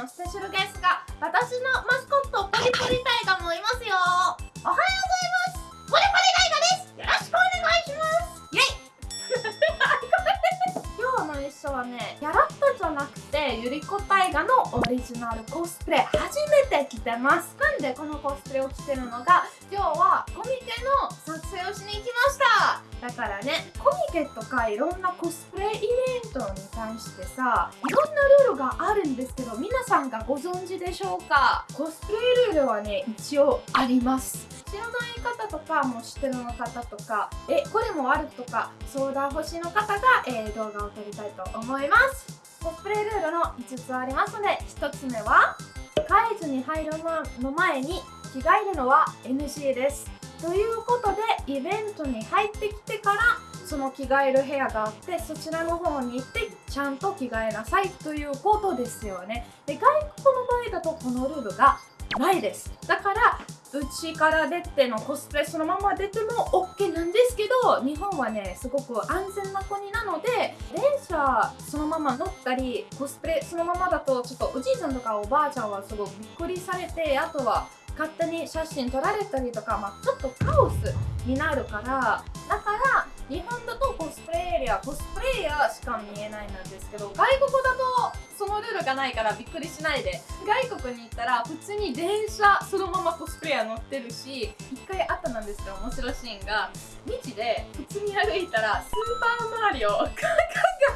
のスペシャルゲストが私のマスコットポリポリタイガもいますよ。おはようございます。ポリポリタイガです。よろしくお願いします。イェイ。今日の衣装はねやらったじゃなくてゆりこタイガのオリジナルコスプレ初めて着てますなんでこのコスプレを着てるのが今日はコミケの撮影をしに来ましただからねコミケとかいろんなコスプレイベントに対してさいろんなルールがあるんですけど皆さんがご存知でしょうか？コスプレルールはね一応あります。知らない方とかもう知ってるの方とかえこれもあるとか相談欲しいの方が、えー、動画を撮りたいと思います。コスプレルールの5つありますので1つ目は会図に入るの前に着替えるのは NG ですということでイベントに入ってきてからその着替える部屋があってそちらの方に行ってちゃんと着替えなさいということですよね。で外国の場合だとこのルールがないです。だからうちから出てのコスプレそのまま出ても OK なんですけど日本はねすごく安全な国なので電車そのまま乗ったりコスプレそのままだとちょっとおじいちゃんとかおばあちゃんはすごくびっくりされてあとは勝手に写真撮られたりとか、まあ、ちょっとカオスになるからだから日本だとコスプレエリアコスプレイヤーしか見えないなんですけど外国だとそのルールがないからびっくりしないで。外国に行ったら普通に電車そのままコスプレイヤー乗ってるし一回あったなんですけど面白いシーンが道で普通に歩いたらスーパーマリオが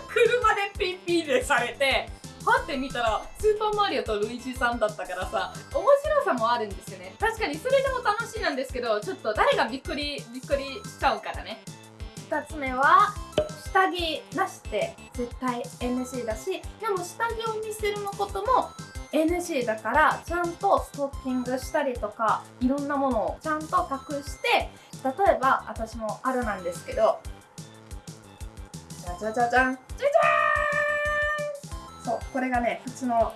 車でピッピーでされてパって見たらスーパーマリオとルイージさんだったからさ面白さもあるんですよね。確かにそれでも楽しいなんですけどちょっと誰がびっくりびっくりしちゃうからね。2つ目は下着なしで絶対 NC だしでも下着を見せるのことも NC だからちゃんとストッキングしたりとかいろんなものをちゃんと隠して例えば私もあるなんですけどじゃじゃじゃじゃん。じゃじゃーん！そうこれがね普通の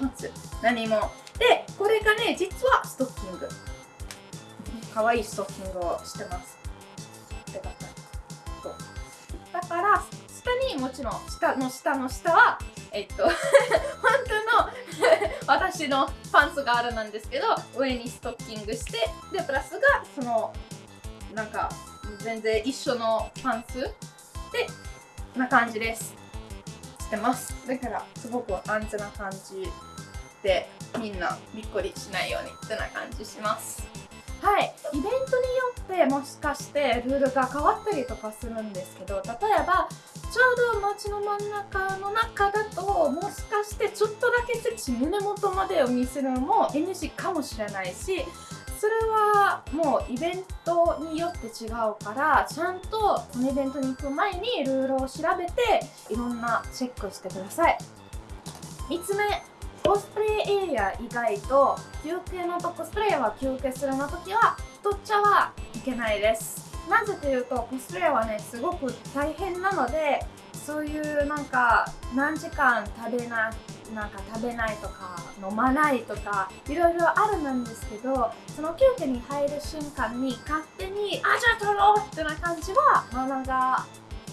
パンツ。何もでこれがね実はストッキング。可愛いストッキングをしてます。よかった。そう。だから下にもちろん下の下の下はえっと 本当の 私のパンツがあるなんですけど上にストッキングしてでプラスがそのなんか全然一緒のパンツ。でな感じです。してます。だからすごく安全な感じ。でみんなびっくりしないようにってな感じします。はい。イベントによってもしかしてルールが変わったりとかするんですけど例えばちょうど街の真ん中の中だともしかしてちょっとだけセクシー胸元までを見せるのも NG かもしれないしそれはもうイベントによって違うからちゃんとこのイベントに行く前にルールを調べていろんなチェックしてください。3つ目。コスプレエリア以外と休憩のとコスプレイヤーは休憩するの時は取っちゃはいけないです。なぜというとコスプレイヤーはねすごく大変なのでそういうなんか何時間食べななんか食べないとか飲まないとかいろいろあるなんですけどその休憩に入る瞬間に勝手にあじゃあ取ろうってな感じはマナが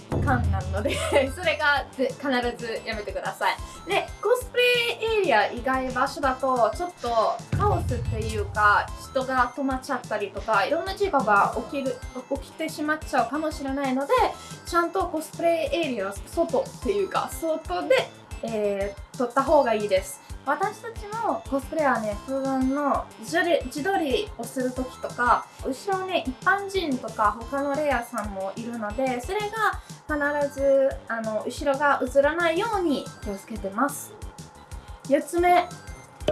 感なので それが必ずやめてください。でコスプレエリア以外場所だとちょっとカオスっていうか人が止まっちゃったりとかいろんな事故が起きる起きてしまっちゃうかもしれないのでちゃんとコスプレエリア外っていうか外で、えー、撮った方がいいです。私たちもコスプレはね普段の自撮りをする時とか後ろね一般人とか他のレアさんもいるのでそれが必ずあの後ろが映らないように気をつけてます。4つ目。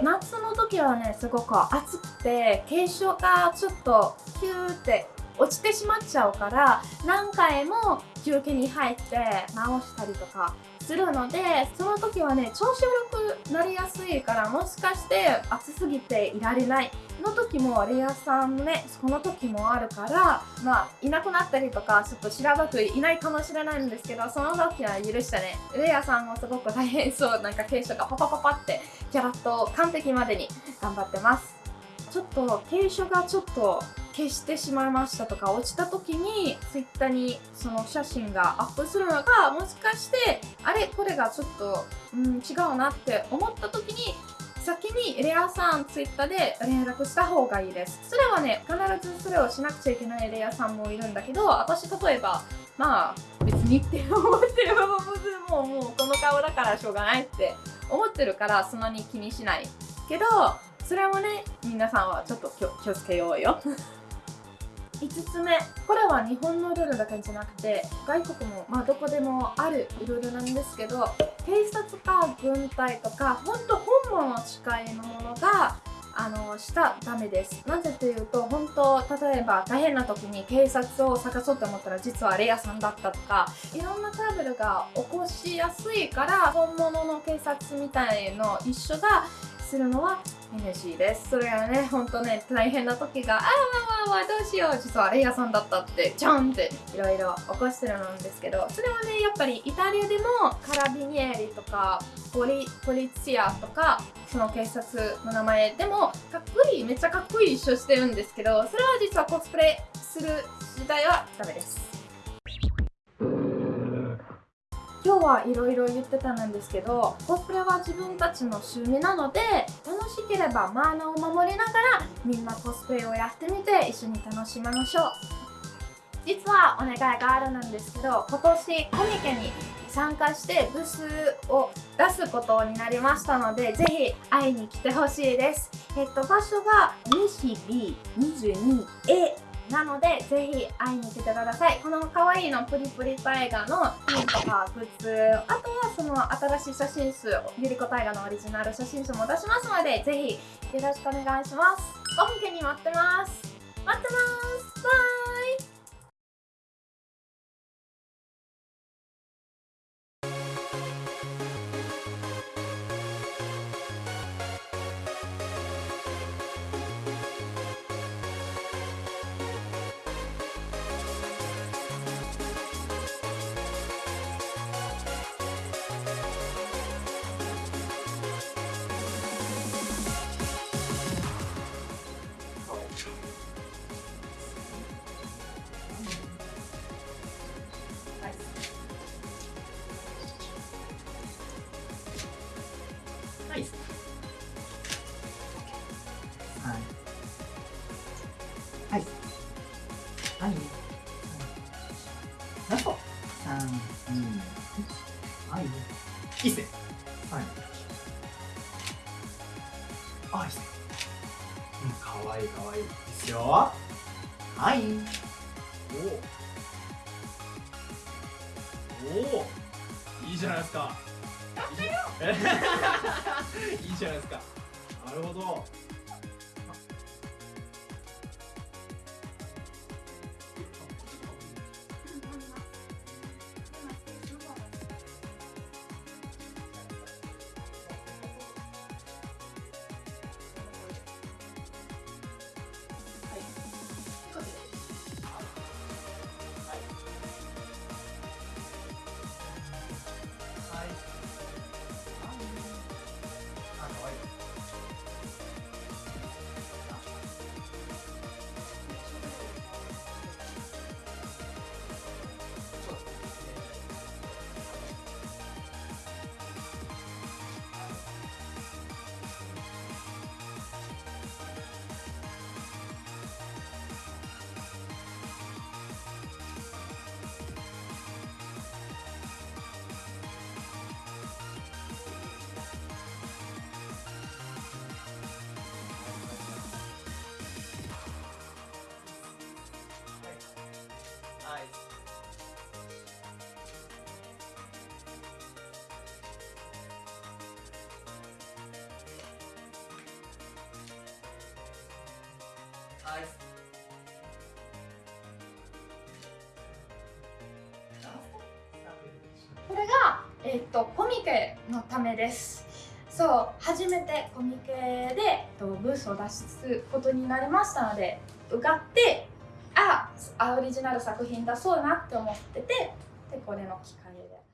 夏の時はねすごく暑くて軽症がちょっとキューって落ちてしまっちゃうから何回も休憩に入って直したりとかするのでその時はね調子悪くなりやすいからもしかして暑すぎていられないの時もレアさんねその時もあるからまあいなくなったりとかちょっとしらばくいないかもしれないんですけどその時は許してね。レアさんもすごく大変そう。なんか傾斜がパパパパってキャラット完璧までに頑張ってます。ちょっと傾斜がちょっと消してしまいましたとか落ちた時に Twitter にその写真がアップするのがもしかしてあれこれがちょっと、うん、違うなって思った時に先にレアさんツイッターで連絡した方がいいです。それはね必ずそれをしなくちゃいけないレアさんもいるんだけど私例えばまあ別にって思ってるもうもうこの顔だからしょうがないって思ってるからそんなに気にしないけどそれもね皆さんはちょっと気をつけようよ。5つ目。これは日本のルールだけじゃなくて外国もまあどこでもあるルールなんですけど警察か軍隊とか本当本物近いのものがあのしたダメです。なぜというと本当例えば大変な時に警察を探そうと思ったら実はレアさんだったとかいろんなトラブルが起こしやすいから本物の警察みたいの一緒がするのは NG です。それはねほんとね大変な時がああわわわどうしよう。実はレイヤーさんだったってちゃんっていろいろ起こしてるんですけどそれはねやっぱりイタリアでもカラビニエリとかポリポリツィアとかその警察の名前でもかっこいいめっちゃかっこいい一緒してるんですけどそれは実はコスプレする時代はダメです。はいろいろ言ってたんですけどコスプレは自分たちの趣味なので楽しければマーナーを守りながらみんなコスプレをやってみて一緒に楽しみましょう。実はお願いがあるんですけど今年コミケに参加してブースを出すことになりましたのでぜひ会いに来てほしいです。えっと場所が西 B22A なのでぜひ会いに来てください。この可愛いのプリプリタイガのピンとかグッズあとはその新しい写真集ゆりこタイガのオリジナル写真集も出しますのでぜひよろしくお願いします。ご本家に待ってます。待ってます。バイ。はい。あ、いいっすね。うん、かわいいかわいい。いいっすよ。はい。おお。おお。いいじゃないですか。いいじゃないですか。なるほど。はい。これが、えっとコミケのためですそう初めてコミケで、とブースを出すことになりましたので受かってああオリジナル作品出そうなって思っててでこれの機会で